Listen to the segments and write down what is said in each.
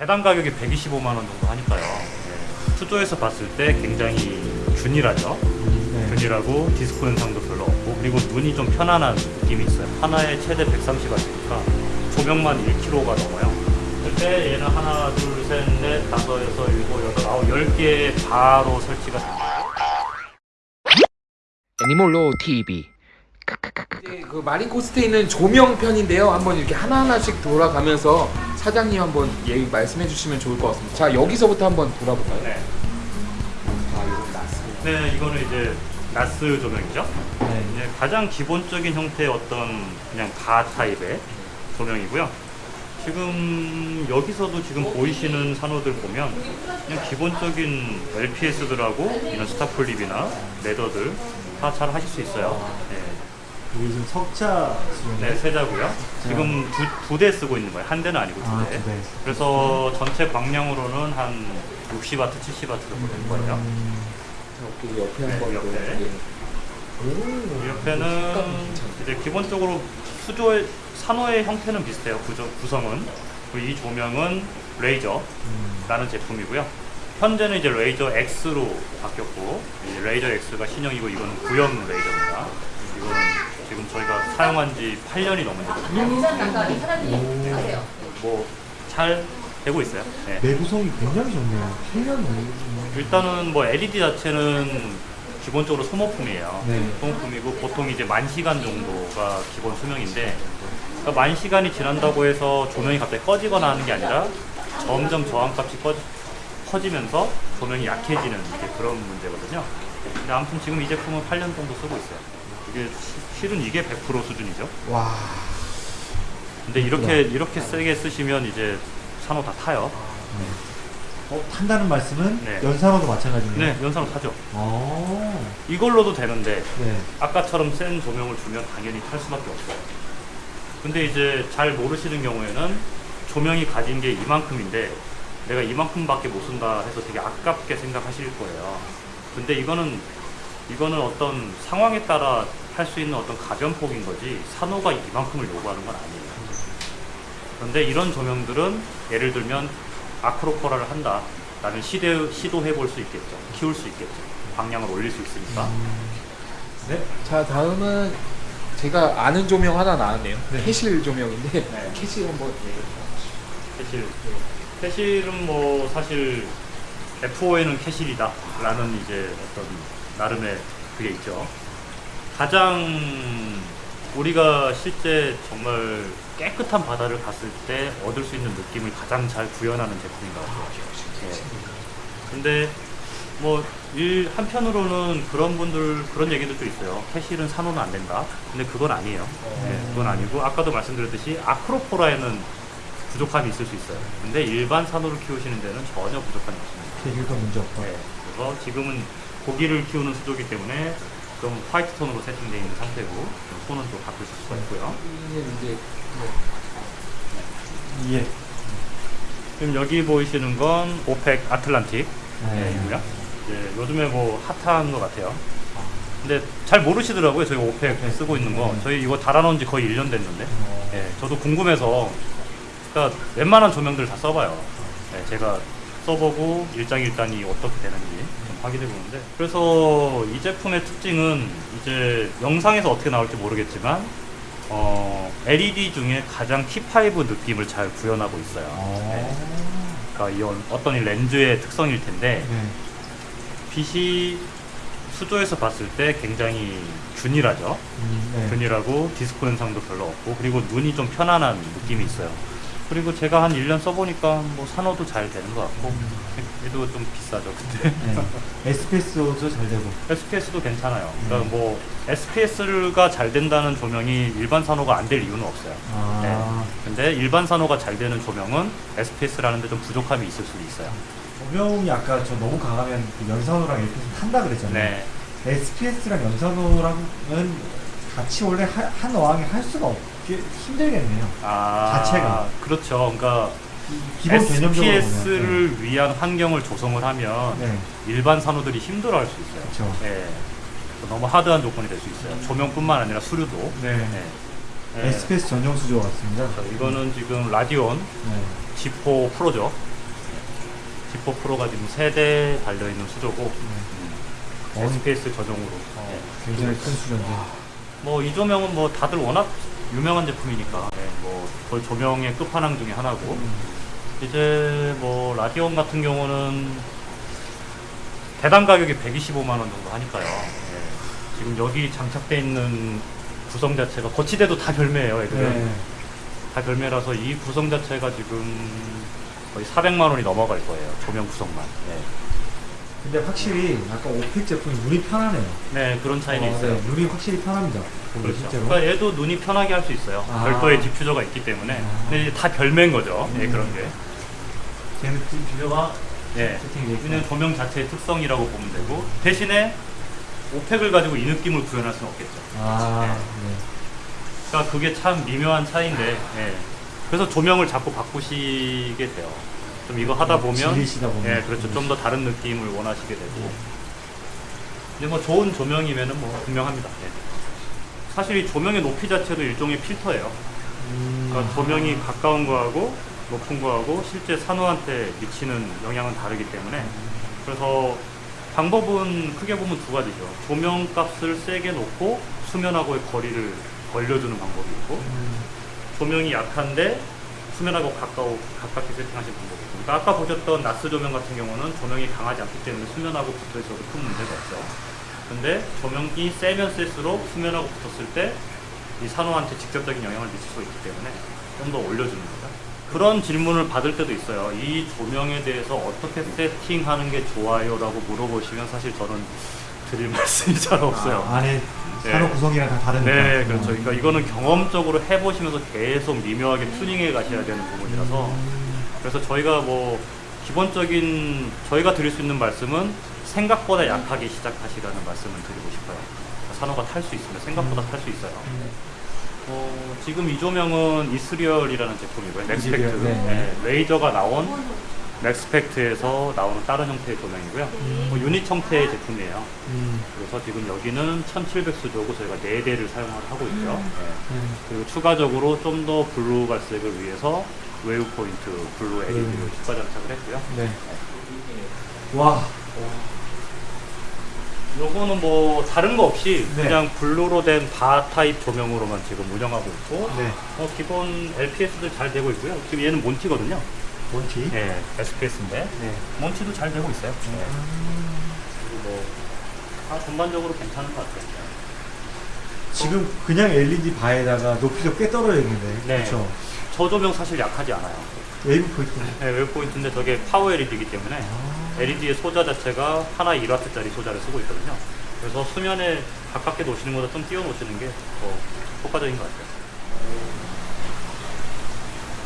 해당 가격이 125만 원 정도 하니까요. 예. 수조에서 봤을 때 굉장히 균일하죠. 네. 균일하고 디스코 현상도 별로 없고 그리고 눈이 좀 편안한 느낌이 있어요. 하나에 최대 130W니까 조명만 1kg가 넘어요. 그때 얘는 하나, 둘, 셋, 넷, 다섯, 여섯, 일곱, 여덟, 아홉, 열 개 바로 설치가 됩니다. 애니몰로 TV 이제 그 마린 코스트에 있는 조명 편인데요. 한번 이렇게 하나하나씩 돌아가면서 사장님 한번 얘기 말씀해 주시면 좋을 것 같습니다. 자 여기서부터 한번 돌아볼까요? 네. 아 이거 나스. 네, 이거는 이제 나스 조명이죠. 네. 이제 가장 기본적인 형태의 어떤 그냥 가 타입의 조명이고요. 지금 여기서도 지금 보이시는 산호들 보면 그냥 기본적인 LPS들하고 이런 스타폴립이나 레더들 다 잘 하실 수 있어요. 네, 이게 지금 석자 수준이에요? 네 세자고요. 지금 두대 쓰고 있는 거예요. 한 대는 아니고 두 아, 대. 두 대. 그래서 전체 광량으로는 한 60W, 70W 정도 될 거예요. 음, 옆에 네, 한번 옆에. 오. 이 옆에는. 이제 기본적으로 수조의 산호의 형태는 비슷해요. 구조, 구성은 그리고 이 조명은 레이저라는 음. 제품이고요. 현재는 이제 레이저 X로 바뀌었고 이 레이저 X가 신형이고 이거는 구형 레이저입니다. 사용한 지 8년이 넘었거든요. 인산 단가리 사장님 아세요? 뭐잘 되고 있어요. 네. 내구성이 굉장히 좋네요. 8년 일단은 뭐 LED 자체는 기본적으로 소모품이에요. 네. 소모품이고 보통 이제 만 시간 정도가 기본 수명인데 그러니까 만 시간이 지난다고 해서 조명이 갑자기 꺼지거나 하는 게 아니라 점점 저항값이 꺼, 커지면서 조명이 약해지는 그런 문제거든요. 근데 아무튼 지금 이 제품은 8년 정도 쓰고 있어요. 이게 시- 실은 이게 100% 수준이죠. 와. 근데 이렇게 이렇게 세게 쓰시면 이제 산호 다 타요. 어, 탄다는 말씀은 네. 연산호도 마찬가지네요. 네, 연산호 타죠. 어. 이걸로도 되는데 네. 아까처럼 센 조명을 주면 당연히 탈 수밖에 없어요. 근데 이제 잘 모르시는 경우에는 조명이 가진 게 이만큼인데 내가 이만큼밖에 못 쓴다 해서 되게 아깝게 생각하실 거예요. 근데 이거는 이거는 어떤 상황에 따라 할 수 있는 어떤 가변폭인 거지 산호가 이만큼을 요구하는 건 아니에요. 그런데 이런 조명들은 예를 들면 아크로포라를 한다. 라면 시도, 시도해 볼 수 있겠죠. 키울 수 있겠죠. 방향을 올릴 수 있으니까. 네. 자 다음은 제가 아는 조명 하나 나왔네요. 네. Kessil 조명인데 네. Kessil 한번 Kessil. Kessil은 뭐 사실 F5에는 캐실이다 라는 이제 어떤 나름의 그게 있죠. 가장 우리가 실제 정말 깨끗한 바다를 갔을 때 얻을 수 있는 느낌을 가장 잘 구현하는 제품인 것 같아요. 예. 근데 뭐 일 한편으로는 그런 분들 그런 얘기도 좀 있어요. Kessil은 산호는 안 된다. 근데 그건 아니에요. 예, 그건 아니고 아까도 말씀드렸듯이 Acropora에는 부족함이 있을 수 있어요. 근데 일반 산호를 키우시는 데는 전혀 부족함이 없습니다. 계기도 문제 없고. 네, 그래서 지금은 고기를 키우는 수조기 때문에 좀 화이트 톤으로 세팅되어 있는 상태고 톤은 또 바꾸실 수가 있고요. 이제 예. 지금 여기 보이시는 건 Orphek Atlantik 네. 네, 이고요. 이제 요즘에 뭐 핫한 것 같아요. 근데 잘 모르시더라고요. 저희 Orphek 쓰고 있는 거. 저희 이거 달아놓은 지 거의 1년 됐는데. 어. 예, 저도 궁금해서 그러니까 웬만한 조명들 다 써봐요. 예, 제가 써보고 일장일단이 어떻게 되는지 좀 확인해 보는데 그래서 이 제품의 특징은 이제 영상에서 어떻게 나올지 모르겠지만 어, LED 중에 가장 T5 느낌을 잘 구현하고 있어요. 예, 어. 그러니까 이 어떤 이 렌즈의 특성일 텐데 네. 빛이 수조에서 봤을 때 굉장히 균일하죠. 음, 네. 균일하고 디스코 현상도 별로 없고 그리고 눈이 좀 편안한 느낌이 있어요. 그리고 제가 한 1년 써보니까 뭐 산호도 잘 되는 것 같고 얘도 좀 비싸죠 근데 네. SPS도 잘 되고. SPS도 괜찮아요. 그러니까 뭐 SPS가 잘 된다는 조명이 일반 산호가 안 될 이유는 없어요. 아. 네. 근데 일반 산호가 잘 되는 조명은 SPS라는 데 좀 부족함이 있을 수도 있어요. 조명이 아까 저 너무 강하면 그 연산호랑 이렇게 탄다 그랬잖아요. 네. SPS랑 연산호랑은 같이 원래 하- 한 어항에 할 수가 없게 힘들겠네요. 아, 자체가. 그렇죠. 그러니까 기본 SPS를 위한 환경을 조성을 하면 네. 일반 산호들이 힘들어할 수 있어요. 그쵸. 예. 너무 하드한 조건이 될 수 있어요. 조명뿐만 아니라 수류도. 네. 예. 예. SPS 전용 수조 같습니다. 그래서 이거는 지금 라디온 네. G4 프로죠. G4 프로가 지금 세대 달려있는 수조고, 음, SPS 전용으로. 네. 굉장히 큰 수준인데. 뭐 이 조명은 뭐 다들 워낙 유명한 제품이니까 네, 뭐 거의 조명의 끝판왕 중에 하나고 이제 뭐 Radion 같은 경우는 대당 가격이 125만 원 정도 하니까요. 예. 지금 여기 장착돼 있는 구성 자체가 거치대도 다 별매예요, 애들은. 네. 다 별매라서 이 구성 자체가 지금 거의 400만 원이 넘어갈 거예요. 조명 구성만. 네, 근데 확실히 아까 Orphek 제품이 눈이 편하네요. 네, 그런 차이는 어, 있어요. 네, 눈이 확실히 편합니다. 그렇죠. 실제로. 그러니까 얘도 눈이 편하게 할 수 있어요. 아. 별도의 디퓨저가 있기 때문에. 아. 근데 이제 다 별매인 거죠. 예, 음. 그런 게. 걔는 디퓨저가 예. 있고. 그냥 조명 자체의 특성이라고 보면 되고 대신에 Orphek을 가지고 이 느낌을 구현할 수는 없겠죠. 아, 네. 그러니까 그게 참 미묘한 차이인데. 예. 그래서 조명을 자꾸 바꾸시게 돼요. 좀 이거 하다 보면 음, 질리시다 보면. 예, 그렇죠. 좀 더 다른 느낌을 원하시게 되고. 이제 뭐 좋은 조명이면은 뭐 분명합니다. 예. 사실 이 조명의 높이 자체도 일종의 필터예요. 음, 그러니까 조명이 가까운 거하고 높은 거하고 실제 산호한테 미치는 영향은 다르기 때문에 그래서 방법은 크게 보면 두 가지죠. 조명 값을 세게 놓고 수면하고의 거리를 벌려주는 방법이 있고 음, 조명이 약한데 수면하고 가까워 가깝게 세팅하시는 방법이 있고 그러니까 아까 보셨던 나스 조명 같은 경우는 조명이 강하지 않기 때문에 수면하고 붙어 있어도 큰 문제가 없죠. 근데 조명이 세면 셀수록 수면하고 붙었을 때 이 산호한테 직접적인 영향을 미칠 수 있기 때문에 좀 더 올려주는 거죠. 그런 질문을 받을 때도 있어요. 이 조명에 대해서 어떻게 세팅하는 게 좋아요? 라고 물어보시면 사실 저는 드릴 말씀이 잘 없어요. 아, 네. 산호 구성이랑 다 다르니까. 네, 그렇죠. 그러니까 이거는 경험적으로 해보시면서 계속 미묘하게 튜닝해 가셔야 되는 부분이라서 음, 그래서 저희가 뭐 기본적인 저희가 드릴 수 있는 말씀은 생각보다 약하게 시작하시라는 말씀을 드리고 싶어요. 산호가 탈 수 있으면 생각보다 탈 수 있어요. 어, 지금 이 조명은 Ethereal이라는 제품이고요. Maxspect. 네. 네, Razor가 나온 Maxspect에서 나오는 다른 형태의 조명이고요. 뭐 유닛 형태의 제품이에요. 음, 그래서 지금 여기는 1700수조고 저희가 4대를 사용을 하고 있죠. 네. 음. 그리고 추가적으로 좀 더 블루 발색을 위해서 Wave Point 블루 LED를 음. 추가 장착을 했고요. 네. 와, 요거는 뭐 다른 거 없이 네. 그냥 블루로 된 바 타입 조명으로만 지금 운영하고 있고 네. 어, 기본 LPS들 잘 되고 있고요. 지금 얘는 Monti거든요. Monti? 네, SPS인데 네. Monti도 잘 되고 있어요. 네. 그리고 뭐 다 전반적으로 괜찮은 것 같아요. 지금 그냥 LED 바에다가 높이도 꽤 떨어져 있는데. 네. 그렇죠. 저 조명 사실 약하지 않아요. Wave Point. 네, Wave Point인데 저게 파워 LED이기 때문에 아. LED의 소자 자체가 하나 1W짜리 소자를 쓰고 있거든요. 그래서 수면에 가깝게 놓으시는 것보다 좀 띄워 놓으시는 게 더 효과적인 것 같아요.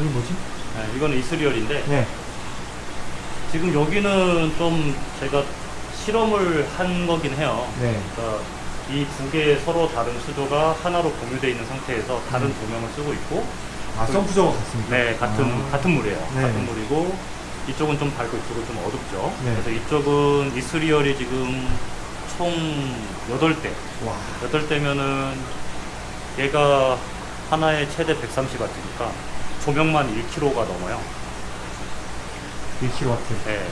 이게 뭐지? 네, 이거는 Ethereal인데 네. 지금 여기는 좀 제가 실험을 한 거긴 해요. 네. 그러니까 이 두 개의 서로 다른 수조가 하나로 공유되어 있는 상태에서 다른 음. 조명을 쓰고 있고 아, 썬프저가 같습니까? 네, 같은 아. 같은 물이에요. 네. 같은 물이고 이쪽은 좀 밝고 이쪽은 좀 어둡죠. 네. 그래서 이쪽은 이스리얼이 지금 총 8대. 와. 8대면은 얘가 하나에 최대 130W니까 조명만 1kg가 넘어요. 1kW. 네.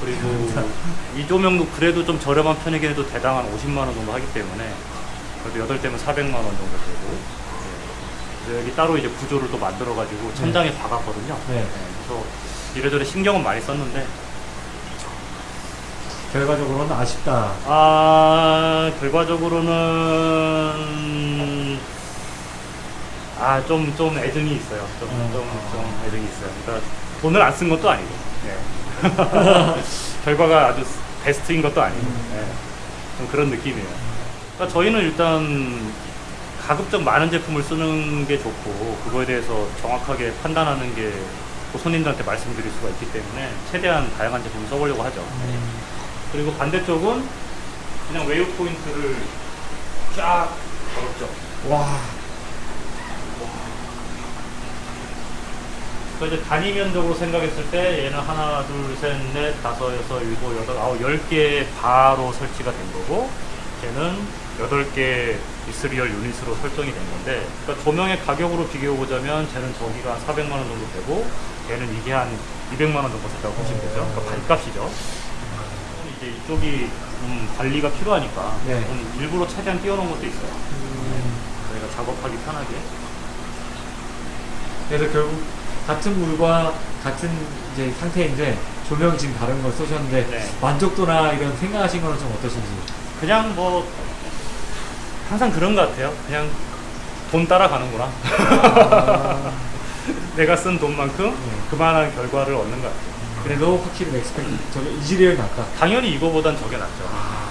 그리고 이 조명도 그래도 좀 저렴한 편이긴 해도 대당 한 50만 원 정도 하기 때문에 그래도 8대면 400만 원 정도 되고 네. 여기 따로 이제 구조를 또 만들어 가지고 천장에 박았거든요. 네. 그래서 이래저래 신경은 많이 썼는데 결과적으로는 아쉽다. 아 결과적으로는 아 좀 좀 애증이 있어요. 좀좀좀 어. 애증이 있어요. 그러니까 돈을 안 쓴 것도 아니고 네. 결과가 아주 베스트인 것도 아니고 네. 좀 그런 느낌이에요. 그러니까 저희는 일단 가급적 많은 제품을 쓰는 게 좋고 그거에 대해서 정확하게 판단하는 게또 손님들한테 말씀드릴 수가 있기 때문에 최대한 다양한 제품을 써보려고 하죠. 음. 그리고 반대쪽은 그냥 Wave Point를 쫙 걸었죠. 와. 그래서 이제 단위 면적으로 생각했을 때 얘는 하나, 둘, 셋, 넷, 다섯, 여섯, 일곱, 여덟, 아홉, 열개 바로 설치가 된 거고 걔는 여덟 개 이스리얼 유닛으로 설정이 된 건데 그러니까 조명의 가격으로 비교해 보자면 쟤는 저기가 한 400만 원 정도 되고 얘는 이게 한 200만 원 정도 됐다고 보시면 되죠. 그러니까 반값이죠. 이제 이쪽이 좀 관리가 필요하니까 네. 좀 일부러 최대한 띄워놓은 것도 있어요. 저희가 작업하기 편하게. 그래서 결국 같은 물과 같은 이제 상태인데 조명이 지금 다른 걸 쓰셨는데 네. 만족도나 이런 생각하신 거는 좀 어떠신지? 그냥 뭐 항상 그런 것 같아요. 그냥 돈 따라가는구나. 아, 내가 쓴 돈만큼 네. 그만한 결과를 얻는 것 같아요. 그래도 확실히 Maxspect 저기 Ethereal 낫다. 당연히 이거보단 저게 낫죠.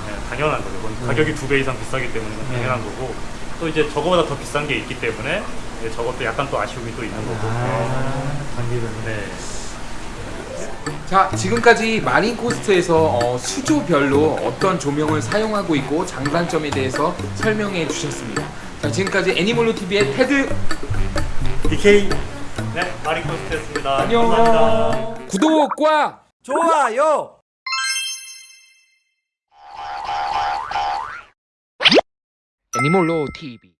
네, 당연한 거죠. 음. 가격이 두 배 이상 비싸기 때문에 네. 당연한 거고 또 이제 저거보다 더 비싼 게 있기 때문에 이제 저것도 약간 또 아쉬움이 또 있는 거고. 아, 단계별로. 네. 자 지금까지 마린 코스트에서 어, 수조별로 어떤 조명을 사용하고 있고 장단점에 대해서 설명해 주셨습니다. 자 지금까지 애니몰로 TV의 테드 DK 네 마리코스트였습니다. 안녕. 감사합니다. 구독과 좋아요. 애니몰로 TV